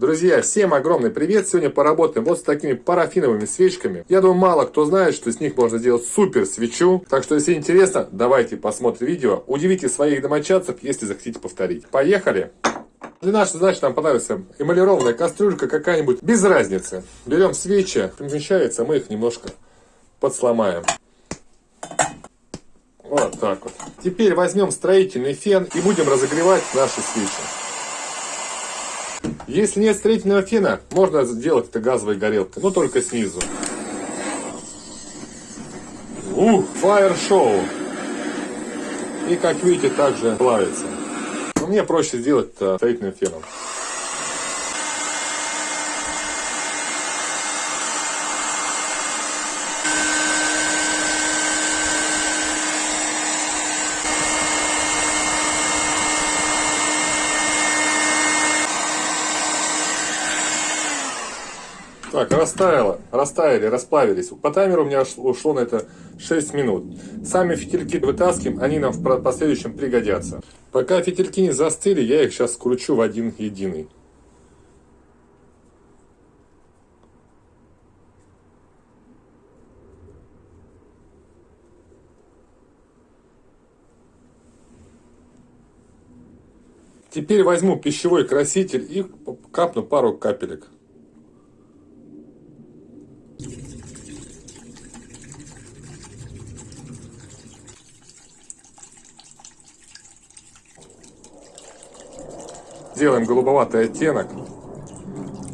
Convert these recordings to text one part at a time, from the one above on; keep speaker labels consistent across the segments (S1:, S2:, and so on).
S1: Друзья, всем огромный привет! Сегодня поработаем вот с такими парафиновыми свечками. Я думаю, мало кто знает, что с них можно сделать супер свечу. Так что, если интересно, давайте посмотрим видео. Удивите своих домочадцев, если захотите повторить. Поехали! Для нашей задачи нам понравится эмалированная кастрюлька какая-нибудь, без разницы. Берем свечи, помещается, мы их немножко подсломаем. Вот так вот. Теперь возьмем строительный фен и будем разогревать наши свечи. Если нет строительного фена, можно сделать это газовой горелкой, но только снизу. Ух, фаер шоу. И как видите, также плавится. Но мне проще сделать это строительным феном. Так, растаяло, растаяли, расплавились. По таймеру у меня ушло на это 6 минут. Сами фитильки вытаскиваем, они нам в последующем пригодятся. Пока фитильки не застыли, я их сейчас скручу в один единый. Теперь возьму пищевой краситель и капну пару капелек. Делаем голубоватый оттенок.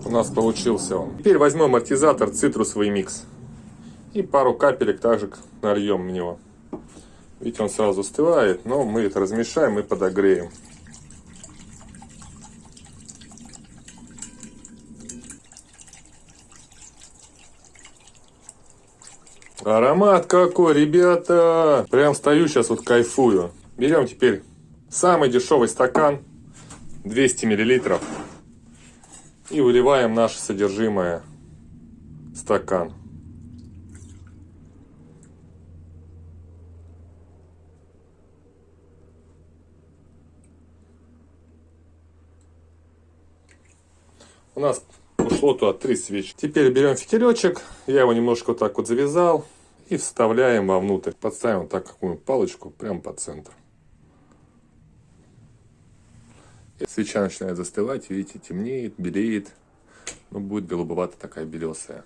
S1: У нас получился он. Теперь возьмем амортизатор цитрусовый микс. И пару капелек также нальем в него. Видите, он сразу остывает, но мы это размешаем и подогреем. Аромат какой, ребята! Прям стою сейчас вот кайфую. Берем теперь самый дешевый стакан 200 миллилитров и выливаем наше содержимое в стакан. У нас ушло туда три свечи. Теперь берем фитилечек, я его немножко вот так вот завязал и вставляем вовнутрь. Подставим вот так какую-нибудь палочку прямо по центру. Свеча начинает застывать, видите, темнеет, белеет. Ну, будет голубовато такая белесая.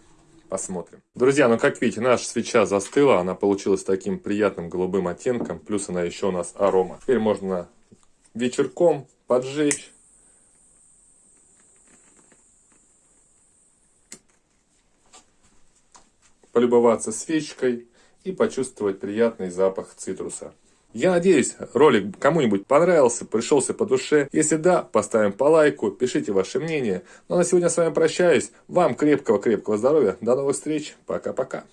S1: Посмотрим. Друзья, ну как видите, наша свеча застыла, она получилась таким приятным голубым оттенком, плюс она еще у нас арома. Теперь можно вечерком поджечь. Полюбоваться свечкой и почувствовать приятный запах цитруса. Я надеюсь, ролик кому-нибудь понравился, пришелся по душе. Если да, поставим по лайку, пишите ваше мнение. Ну а на сегодня с вами прощаюсь. Вам крепкого-крепкого здоровья. До новых встреч. Пока-пока.